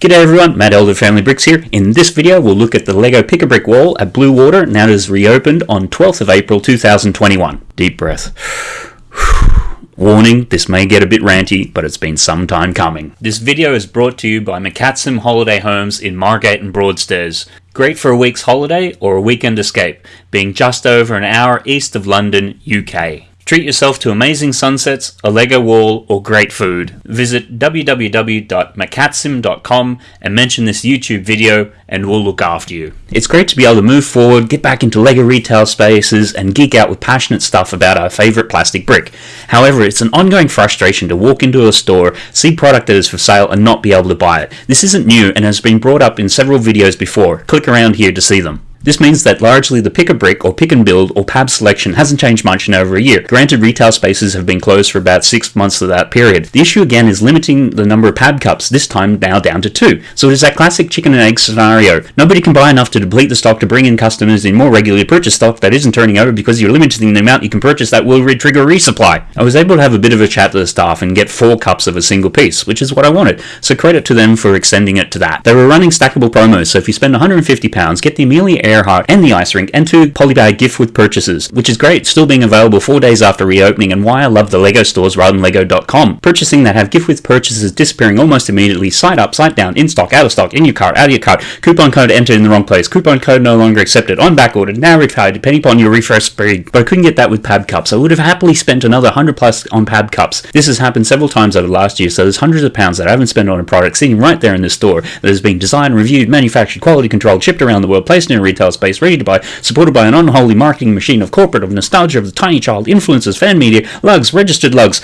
G'day everyone, Matt Elder Family Bricks here. In this video we'll look at the LEGO Pick-a-Brick wall at Bluewater now it is reopened on 12th of April 2021. Deep breath. Warning, this may get a bit ranty, but it's been some time coming. This video is brought to you by Macatsim Holiday Homes in Margate and Broadstairs. Great for a week's holiday or a weekend escape, being just over an hour east of London, UK. Treat yourself to amazing sunsets, a Lego wall, or great food. Visit www.macatsim.com and mention this YouTube video and we'll look after you. It's great to be able to move forward, get back into LEGO retail spaces, and geek out with passionate stuff about our favourite plastic brick. However, it's an ongoing frustration to walk into a store, see product that is for sale, and not be able to buy it. This isn't new and has been brought up in several videos before. Click around here to see them. This means that largely the pick a brick or pick and build or PAB selection hasn't changed much in over a year. Granted, retail spaces have been closed for about six months of that period. The issue again is limiting the number of PAB cups, this time now down to two. So it is that classic chicken and egg scenario. Nobody can buy enough to deplete the stock to bring in customers in more regularly purchase stock that isn't turning over because you're limiting the amount you can purchase that will trigger resupply. I was able to have a bit of a chat to the staff and get four cups of a single piece, which is what I wanted. So credit to them for extending it to that. They were running stackable promos, so if you spend £150, get the Amelia Earhart and the ice rink, and two polybag gift with purchases, which is great, still being available four days after reopening and why I love the LEGO stores rather than LEGO.com. Purchasing that have gift with purchases disappearing almost immediately, side up, side down, in stock, out of stock, in your cart, out of your cart, coupon code entered in the wrong place, coupon code no longer accepted, on back order, now retired, depending upon your refresh speed. But I couldn't get that with PAB cups. I would have happily spent another 100 plus on PAB cups. This has happened several times over the last year, so there's hundreds of pounds that I haven't spent on a product sitting right there in the store that has been designed, reviewed, manufactured, quality controlled, shipped around the world, placed in a retail space, ready to buy, supported by an unholy marketing machine of corporate, of nostalgia, of the tiny child, influencers, fan media, lugs, registered lugs.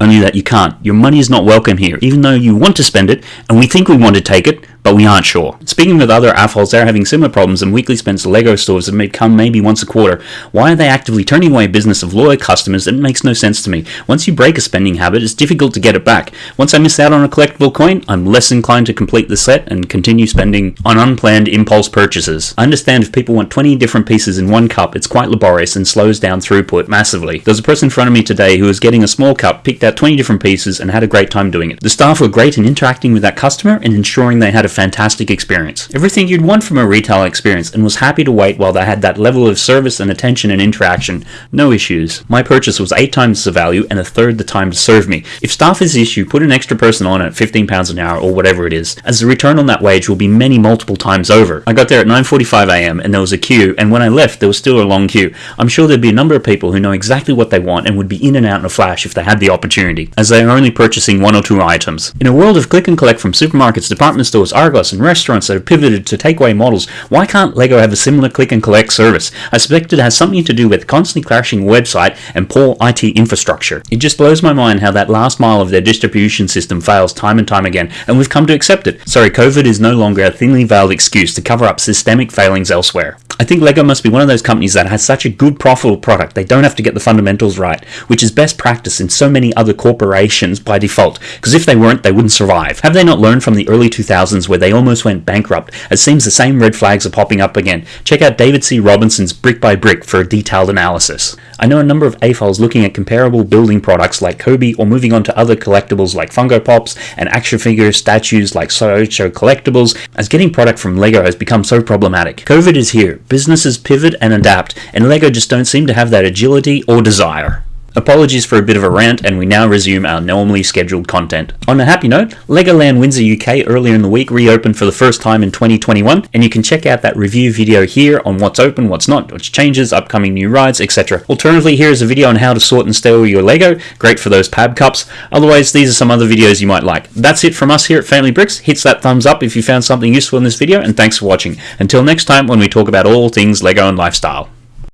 Only that you can't. Your money is not welcome here, even though you want to spend it, and we think we want to take it, but we aren't sure. Speaking with other AFOLs, they're having similar problems and weekly spends LEGO stores that may come maybe once a quarter. Why are they actively turning away business of loyal customers? It makes no sense to me. Once you break a spending habit, it's difficult to get it back. Once I miss out on a collectible coin, I'm less inclined to complete the set and continue spending on unplanned impulse purchases. I understand if people want 20 different pieces in one cup, it's quite laborious and slows down throughput massively. There's a person in front of me today who was getting a small cup, picked out 20 different pieces, and had a great time doing it. The staff were great in interacting with that customer and ensuring they had a fantastic experience. Everything you'd want from a retail experience and was happy to wait while they had that level of service and attention and interaction. No issues. My purchase was 8 times the value and a third the time to serve me. If staff is the issue, put an extra person on at £15 an hour or whatever it is, as the return on that wage will be many multiple times over. I got there at 9.45am and there was a queue and when I left there was still a long queue. I'm sure there'd be a number of people who know exactly what they want and would be in and out in a flash if they had the opportunity, as they are only purchasing one or two items. In a world of click and collect from supermarkets, department stores, Argos and restaurants that have pivoted to takeaway models, why can't LEGO have a similar click and collect service? I suspect it has something to do with constantly crashing website and poor IT infrastructure. It just blows my mind how that last mile of their distribution system fails time and time again, and we've come to accept it. Sorry, COVID is no longer a thinly veiled excuse to cover up systemic failings elsewhere. I think LEGO must be one of those companies that has such a good profitable product they don't have to get the fundamentals right, which is best practice in so many other corporations by default, because if they weren't, they wouldn't survive. Have they not learned from the early 2000s where they almost went bankrupt? It seems the same red flags are popping up again. Check out David C. Robertson's Brick by Brick for a detailed analysis. I know a number of AFOLs looking at comparable building products like COBI or moving on to other collectibles like Funko Pops and action figure statues like Sideshow Collectibles, as getting product from LEGO has become so problematic. COVID is here, businesses pivot and adapt, and LEGO just don't seem to have that agility or desire. Apologies for a bit of a rant, and we now resume our normally scheduled content. On a happy note, Legoland Windsor UK earlier in the week reopened for the first time in 2021, and you can check out that review video here on what's open, what's not, which changes, upcoming new rides, etc. Alternatively, here is a video on how to sort and store your Lego, great for those PAB cups. Otherwise, these are some other videos you might like. That's it from us here at Family Bricks. Hit that thumbs up if you found something useful in this video, and thanks for watching. Until next time when we talk about all things Lego and lifestyle.